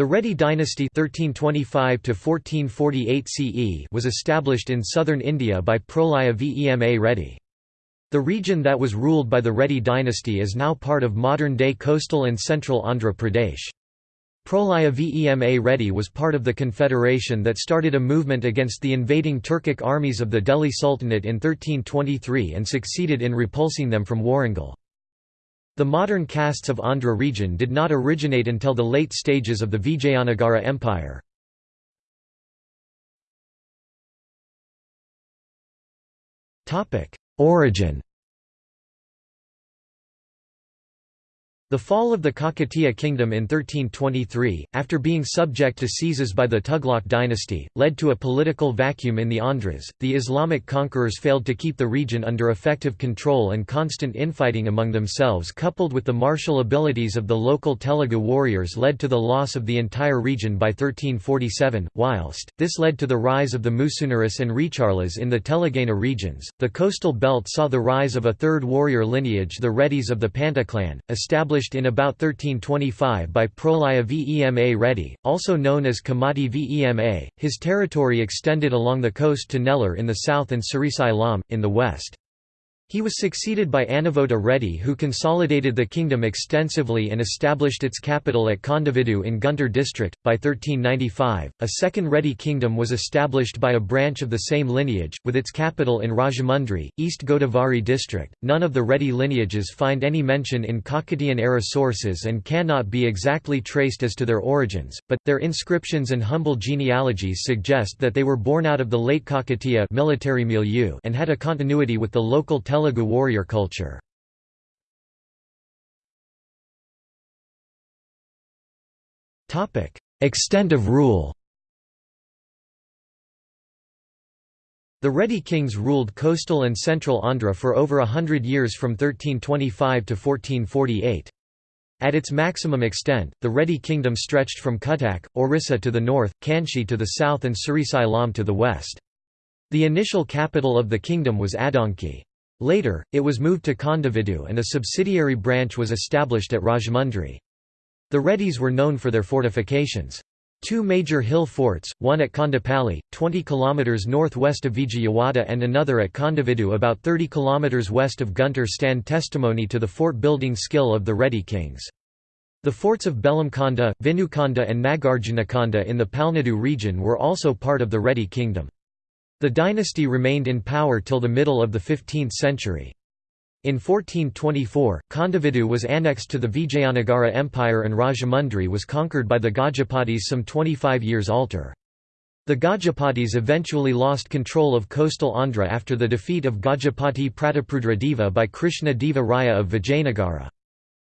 The Reddy dynasty 1325 CE was established in southern India by Prolaya Vema Reddy. The region that was ruled by the Reddy dynasty is now part of modern-day coastal and central Andhra Pradesh. Prolaya Vema Reddy was part of the confederation that started a movement against the invading Turkic armies of the Delhi Sultanate in 1323 and succeeded in repulsing them from Warangal. The modern castes of Andhra region did not originate until the late stages of the Vijayanagara Empire. Origin The fall of the Kakatiya kingdom in 1323, after being subject to seizes by the Tughlaq dynasty, led to a political vacuum in the Andhras. The Islamic conquerors failed to keep the region under effective control, and constant infighting among themselves, coupled with the martial abilities of the local Telugu warriors, led to the loss of the entire region by 1347. Whilst this led to the rise of the Musunuris and Recharlas in the Telangana regions, the coastal belt saw the rise of a third warrior lineage, the Reddys of the Panta clan, established established in about 1325 by Prolaya Vema Reddy, also known as Kamati Vema. His territory extended along the coast to Nellore in the south and Srisailam, in the west. He was succeeded by Anavota Reddy who consolidated the kingdom extensively and established its capital at Kondavidu in Guntur district. By 1395, a second Reddy kingdom was established by a branch of the same lineage, with its capital in Rajahmundry, East Godavari district. None of the Reddy lineages find any mention in Kakatiyan era sources and cannot be exactly traced as to their origins, but, their inscriptions and humble genealogies suggest that they were born out of the late Kakatiya military milieu and had a continuity with the local Telugu warrior culture. Extent of rule The Reddy kings ruled coastal and central Andhra for over a hundred years from 1325 to 1448. At its maximum extent, the Reddy kingdom stretched from Cuttack, Orissa to the north, Kanchi to the south and Srisailam to the west. The initial capital of the kingdom was Addanki. Later, it was moved to Kondavidu and a subsidiary branch was established at Rajahmundry. The Reddys were known for their fortifications. Two major hill forts, one at Kondapalli, 20 km northwest of Vijayawada and another at Kondavidu about 30 km west of Guntur stand testimony to the fort-building skill of the Reddy kings. The forts of Belamkonda, Vinukonda and Nagarjunakonda in the Palnadu region were also part of the Reddy kingdom. The dynasty remained in power till the middle of the 15th century. In 1424, Kondavidu was annexed to the Vijayanagara Empire and Rajahmundry was conquered by the Gajapatis some 25 years alter. The Gajapatis eventually lost control of coastal Andhra after the defeat of Gajapati Prataprudra Deva by Krishna Deva Raya of Vijayanagara.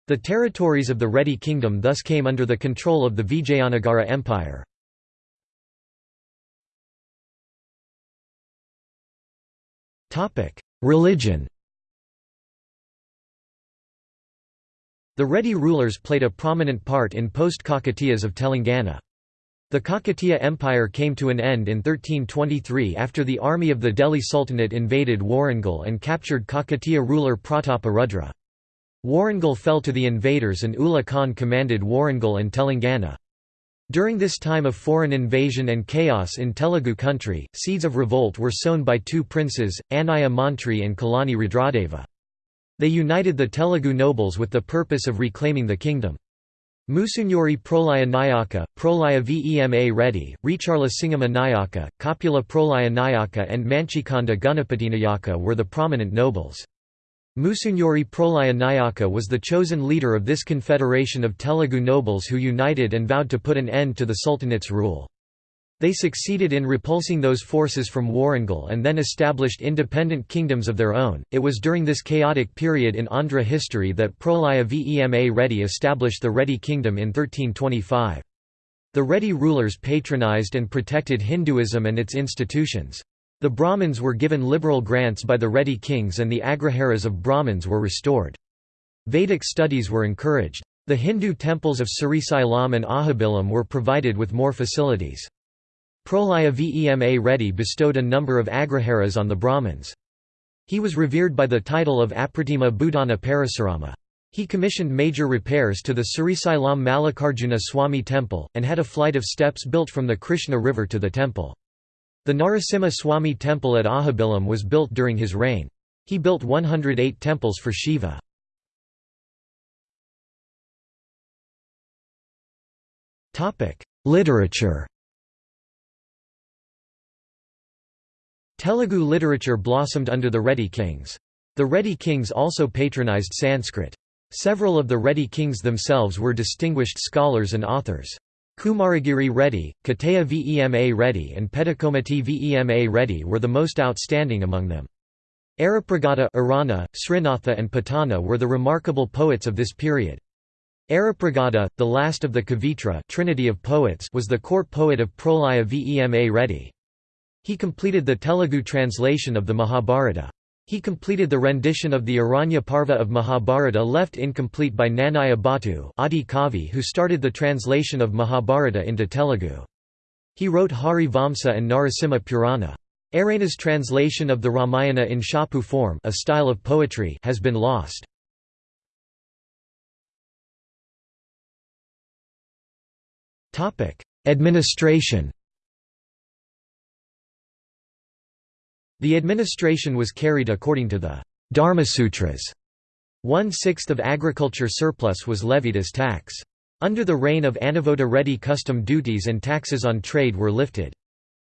The territories of the Reddy kingdom thus came under the control of the Vijayanagara Empire. Religion The Reddy rulers played a prominent part in post-Kakatiyas of Telangana. The Kakatiya Empire came to an end in 1323 after the army of the Delhi Sultanate invaded Warangal and captured Kakatiya ruler Pratapa Rudra. Warangal fell to the invaders and Ulugh Khan commanded Warangal and Telangana. During this time of foreign invasion and chaos in Telugu country, seeds of revolt were sown by two princes, Annaya Mantri and Kalani Rudradeva. They united the Telugu nobles with the purpose of reclaiming the kingdom. Musunuri Prolaya Nayaka, Prolaya Vema Reddy, Recharla Singama Nayaka, Kapula Prolaya Nayaka and Manchikanda Nayaka were the prominent nobles. Musunuri Prolaya Nayaka was the chosen leader of this confederation of Telugu nobles who united and vowed to put an end to the Sultanate's rule. They succeeded in repulsing those forces from Warangal and then established independent kingdoms of their own. It was during this chaotic period in Andhra history that Prolaya Vema Reddy established the Reddy kingdom in 1325. The Reddy rulers patronized and protected Hinduism and its institutions. The Brahmins were given liberal grants by the Reddy kings and the agraharas of Brahmins were restored. Vedic studies were encouraged. The Hindu temples of Srisailam and Ahobilam were provided with more facilities. Prolaya Vema Reddy bestowed a number of agraharas on the Brahmins. He was revered by the title of Apratima Bhutana Parasurama. He commissioned major repairs to the Srisailam Mallikarjuna Swami temple, and had a flight of steps built from the Krishna river to the temple. The Narasimha Swami temple at Ahobilam was built during his reign. He built 108 temples for Shiva. Literature Telugu literature blossomed under the Reddy kings. The Reddy kings also patronized Sanskrit. Several of the Reddy kings themselves were distinguished scholars and authors. Kumaragiri Reddy, Kataya Vema Reddy and Pedikomati Vema Reddy were the most outstanding among them. Errapragada Irana, Srinatha and Potana were the remarkable poets of this period. Errapragada, the last of the Kavitra Trinity of poets was the court poet of Prolaya Vema Reddy. He completed the Telugu translation of the Mahabharata. He completed the rendition of the Aranya Parva of Mahabharata left incomplete by Nannaya Bhattu Adi Kavi who started the translation of Mahabharata into Telugu. He wrote Hari Vamsa and Narasimha Purana. Erana's translation of the Ramayana in Champu form a style of poetry has been lost. Administration The administration was carried according to the Dharmasutras. One-sixth of agriculture surplus was levied as tax. Under the reign of Anavota Reddy custom duties and taxes on trade were lifted.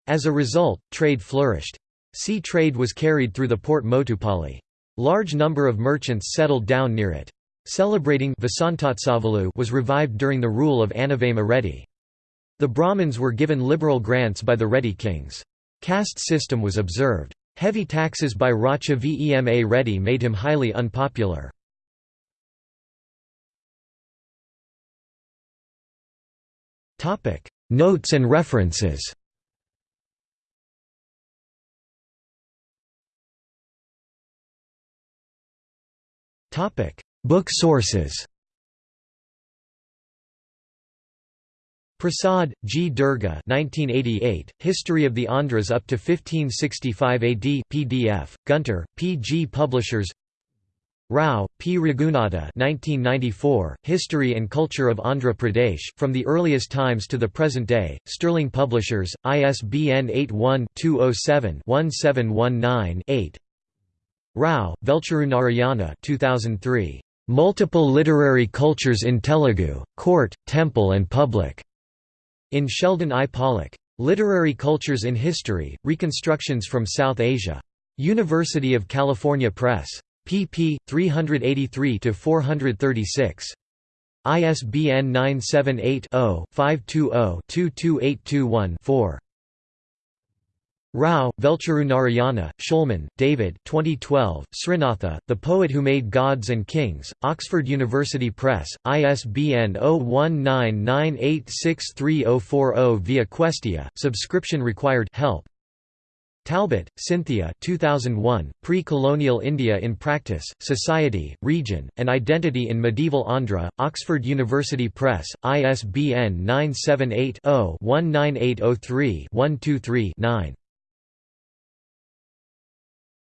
As a result, trade flourished. Sea trade was carried through the port Motupalli. Large number of merchants settled down near it. Celebrating was revived during the rule of Anavema Reddy. The Brahmins were given liberal grants by the Reddy kings. Caste system was observed. Heavy taxes by Racha Vema Reddy made him highly unpopular. Notes and references Book sources Prasad, G. Durga 1988, History of the Andhras up to 1565 AD PDF, Guntur, P. G. Publishers Rao, P. Raghunatha 1994, History and Culture of Andhra Pradesh, From the Earliest Times to the Present Day, Sterling Publishers, ISBN 81-207-1719-8 Rao, Velcheru Narayana 2003, "'Multiple Literary Cultures in Telugu, Court, Temple and Public' In Sheldon I. Pollock. Literary Cultures in History, Reconstructions from South Asia. University of California Press. pp. 383–436. ISBN 978 0 520 22821 4. Rao, Velcheru Narayana, Shulman, David 2012, Srinatha, The Poet Who Made Gods and Kings, Oxford University Press, ISBN 0199863040 via Questia, subscription required help. Talbot, Cynthia 2001, Pre-Colonial India in Practice, Society, Region, and Identity in Medieval Andhra, Oxford University Press, ISBN 978 0 19803 123 9.